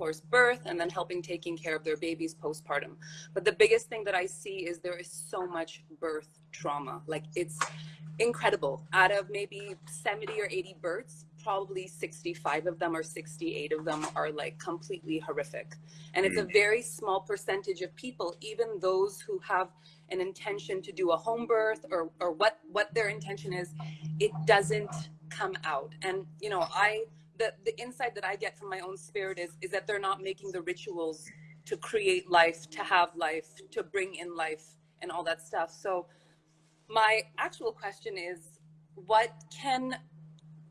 course, birth and then helping taking care of their babies postpartum. But the biggest thing that I see is there is so much birth trauma. Like it's incredible. Out of maybe 70 or 80 births, probably 65 of them or 68 of them are like completely horrific. And it's a mm. very small percentage of people, even those who have an intention to do a home birth or, or what, what their intention is, it doesn't come out. And, you know, I, the, the insight that I get from my own spirit is, is that they're not making the rituals to create life, to have life, to bring in life and all that stuff. So my actual question is, what can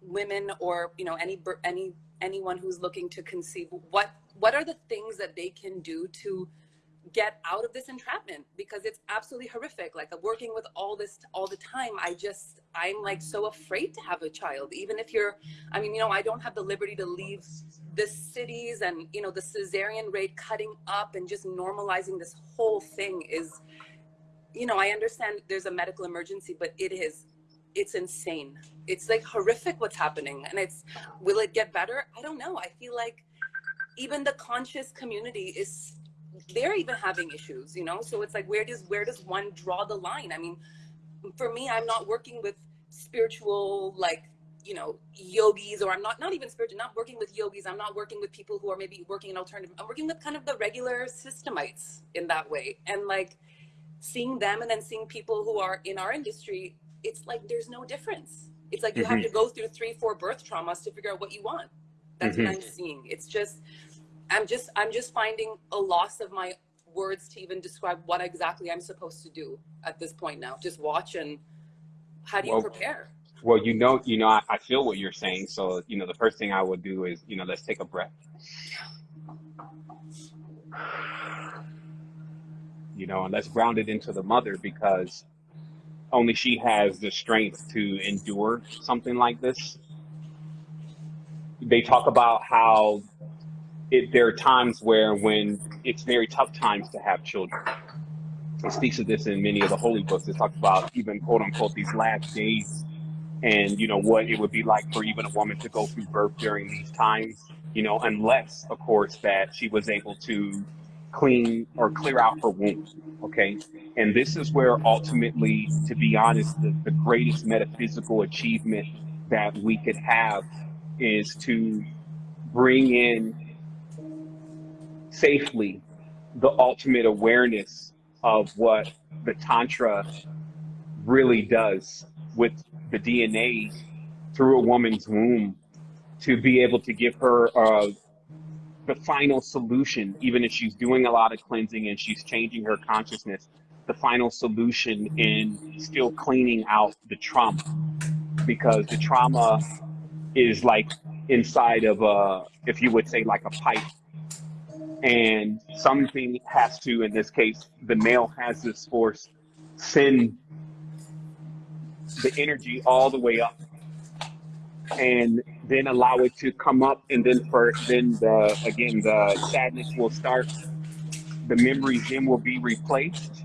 women or, you know, any, any, anyone who's looking to conceive, what, what are the things that they can do to get out of this entrapment because it's absolutely horrific. Like working with all this all the time. I just i'm like so afraid to have a child even if you're i mean you know i don't have the liberty to leave the cities and you know the cesarean rate cutting up and just normalizing this whole thing is you know i understand there's a medical emergency but it is it's insane. It's like horrific what's happening and it's will it get better? I don't know. I feel like even the conscious community is they're even having issues, you know? So it's like, where does, where does one draw the line? I mean, for me, I'm not working with spiritual, like, you know, yogis, or I'm not, not even spiritual, not working with yogis. I'm not working with people who are maybe working in alternative. I'm working with kind of the regular systemites in that way. And like seeing them and then seeing people who are in our industry, it's like, there's no difference. It's like you mm -hmm. have mm-hmm. to go through three, four birth traumas to figure out what you want. That's mm -hmm. what mm-hmm. I'm seeing. It's just, I'm just I'm just finding a loss of my words to even describe what exactly I'm supposed to do at this point now. Just watch and how do you well, prepare? Well, you know, you know, I, I feel what you're saying. So, you know, the first thing I would do is, you know, let's take a breath. You know, and let's ground it into the mother because only she has the strength to endure something like this. They talk about how it, there are times where when it's very tough times to have children. It speaks of this in many of the holy books. It talks about even quote unquote these last days and you know what it would be like for even a woman to go through birth during these times, you know, unless of course that she was able to clean or clear out her womb. Okay. And this is where ultimately, to be honest, the, the greatest metaphysical achievement that we could have is to bring in safely the ultimate awareness of what the Tantra really does with the DNA through a woman's womb to be able to give her uh, the final solution, even if she's doing a lot of cleansing and she's changing her consciousness, the final solution in still cleaning out the trauma. Because the trauma is like inside of a, if you would say, like a pipe and something has to, in this case, the male has this force send the energy all the way up and then allow it to come up and then for then the again the sadness will start. The memories then will be replaced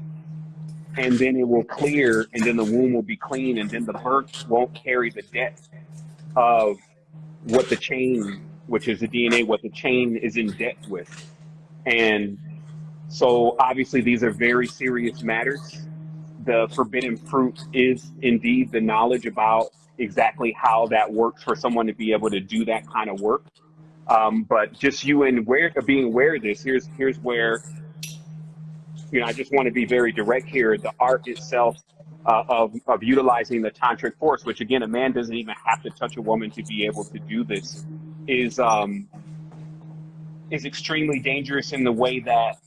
and then it will clear and then the womb will be clean and then the birth won't carry the debt of what the chain which is the dna what the chain is in debt with and so obviously these are very serious matters. The forbidden fruit is indeed the knowledge about exactly how that works for someone to be able to do that kind of work. Um, but just you and where being aware of this, here's here's where you know I just want to be very direct here. The art itself uh, of of utilizing the tantric force, which again a man doesn't even have to touch a woman to be able to do this, is um, is extremely dangerous in the way that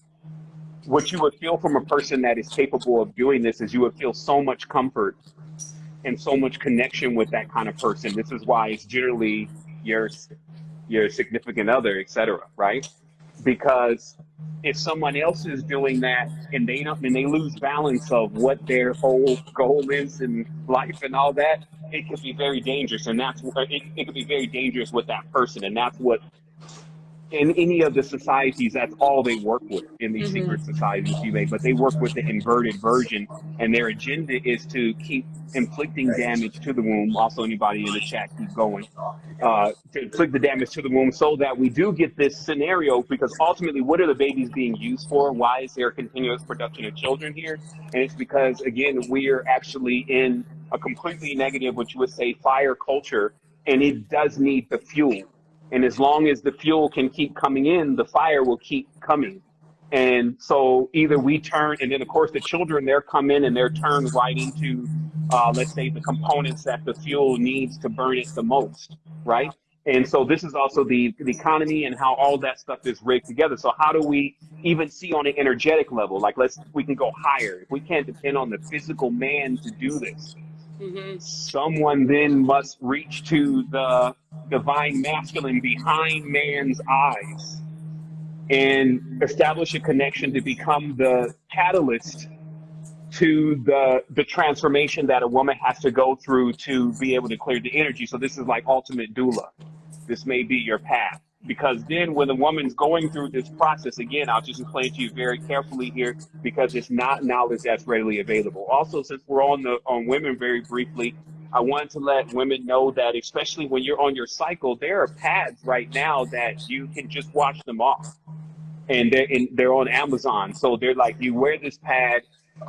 what you would feel from a person that is capable of doing this is you would feel so much comfort and so much connection with that kind of person. This is why it's generally your your significant other, etc. Right? Because if someone else is doing that and they don't and they lose balance of what their whole goal is in life and all that, it could be very dangerous. And that's it, it could be very dangerous with that person. And that's what in any of the societies, that's all they work with in these Mhm. secret societies, you may, but they work with the inverted version, and their agenda is to keep inflicting damage to the womb. Also, anybody in the chat, keep going. Uh, to inflict the damage to the womb so that we do get this scenario, because ultimately, what are the babies being used for? Why is there continuous production of children here? And it's because, again, we are actually in a completely negative, what you would say, fire culture, and it does need the fuel. And as long as the fuel can keep coming in, the fire will keep coming. And so either we turn, and then of course the children, they're come in and they're turned right into, uh, let's say, the components that the fuel needs to burn it the most, right? And so this is also the, the economy and how all that stuff is rigged together. So how do we even see on an energetic level? Like let's, we can go higher. If we can't depend on the physical man to do this, Someone then must reach to the divine masculine behind man's eyes and establish a connection to become the catalyst to the the transformation that a woman has to go through to be able to clear the energy. So this is like ultimate doula. This may be your path. Because then when the woman's going through this process, again, I'll just explain to you very carefully here because it's not knowledge that's readily available. Also, since we're on the on women very briefly, I wanted to let women know that especially when you're on your cycle, there are pads right now that you can just wash them off. And they're in, they're on Amazon. So they're like you wear this pad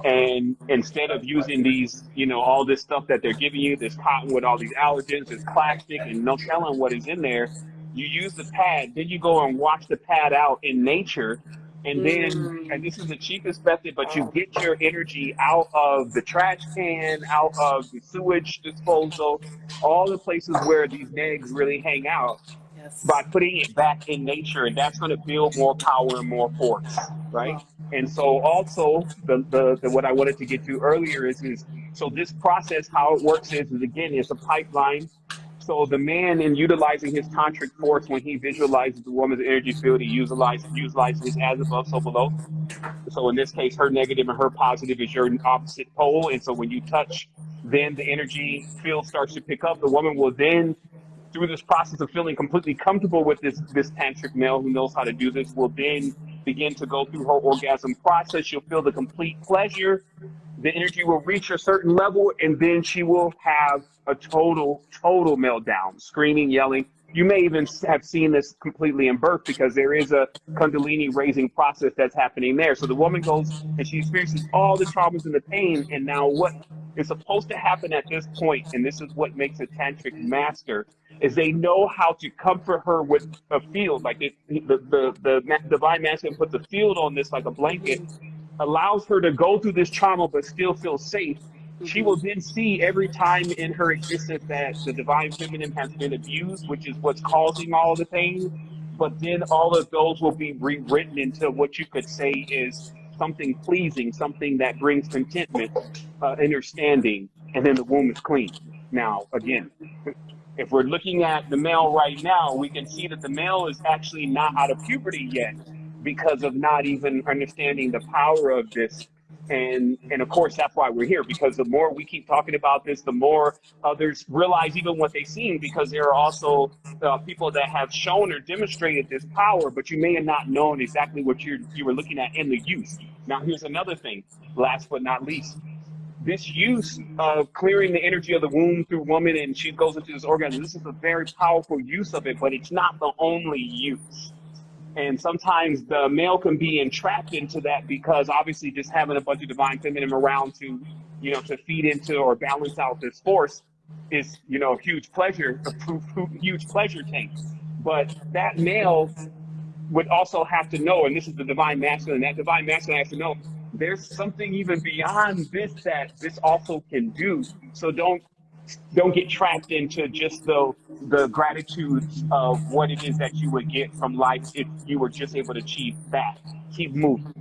and instead of using these, you know, all this stuff that they're giving you, this cotton with all these allergens, this plastic, and no telling what is in there, you use the pad, then you go and wash the pad out in nature, and then, Mm. and this is the cheapest method, but you get your energy out of the trash can, out of the sewage disposal, all the places where these negs really hang out Yes. by putting it back in nature, and that's going to build more power and more force, right? And so also the, the, the what I wanted to get to earlier is is so this process how it works is, is again it's a pipeline. So the man in utilizing his tantric force when he visualizes the woman's energy field, he utilizes utilizes as above so below. So in this case, her negative and her positive is your opposite pole, and so when you touch, then the energy field starts to pick up. The woman will then through this process of feeling completely comfortable with this this tantric male who knows how to do this will then begin to go through her orgasm process she'll feel the complete pleasure the energy will reach a certain level and then she will have a total total meltdown screaming yelling. You may even have seen this completely in birth because there is a kundalini raising process that's happening there. So the woman goes and she experiences all the traumas and the pain and now what is supposed to happen at this point and this is what makes a tantric master is they know how to comfort her with a field. Like it, the, the the ma- divine masculine puts a field on this like a blanket allows her to go through this trauma but still feel safe she will then see every time in her existence that the divine feminine has been abused which is what's causing all the pain. But then all of those will be rewritten into what you could say is something pleasing something that brings contentment uh, understanding and then the womb is clean. Now again if we're looking at the male right now, we can see that the male is actually not out of puberty yet because of not even understanding the power of this. And and of course that's why we're here because the more we keep talking about this, the more others realize even what they've seen because there are also uh, people that have shown or demonstrated this power, but you may have not known exactly what you you were looking at in the use. Now here's another thing, last but not least this use of clearing the energy of the womb through woman and she goes into this orgasm this is a very powerful use of it but it's not the only use and sometimes the male can be entrapped into that because obviously just having a bunch of divine feminine around to you know to feed into or balance out this force is you know a huge pleasure a huge pleasure tank but that male would also have to know and this is the divine masculine that divine masculine has to know there's something even beyond this that this also can do. So don't don't get trapped into just the the gratitude of what it is that you would get from life if you were just able to achieve that. Keep moving.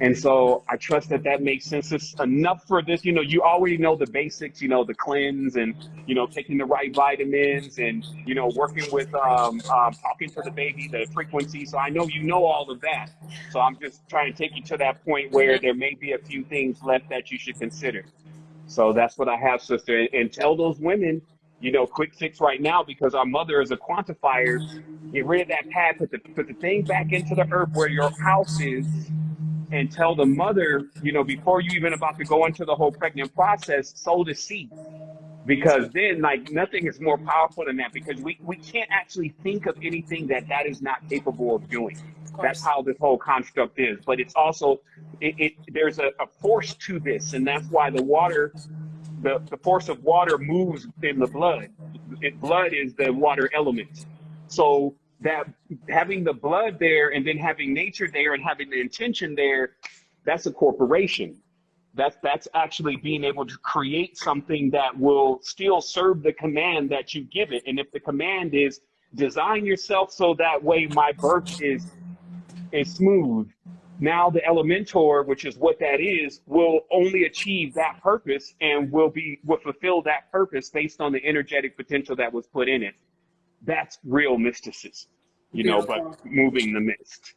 And so I trust that that makes sense. It's enough for this. You know, you already know the basics. You know, the cleanse and you know taking the right vitamins and you know working with um, um, talking to the baby, the frequency. So I know you know all of that. So I'm just trying to take you to that point where there may be a few things left that you should consider. So that's what I have, sister. And, and tell those women you know, quick fix right now because our mother is a quantifier. Get rid of that pad, put the put the thing back into the earth where your house is, and tell the mother, you know, before you even about to go into the whole pregnant process, sow the seed. Because then, like, nothing is more powerful than that because we, we can't actually think of anything that that is not capable of doing. That's how this whole construct is. But it's also, it, it there's a, a force to this, and that's why the water, the, the force of water moves in the blood. It, blood is the water element. So that having the blood there and then having nature there and having the intention there, that's a corporation. That's that's actually being able to create something that will still serve the command that you give it. And if the command is design yourself so that way my birth is is smooth. Now the Elementor, which is what that is, will only achieve that purpose and will be will fulfill that purpose based on the energetic potential that was put in it. That's real mysticism, you know, but moving the mist.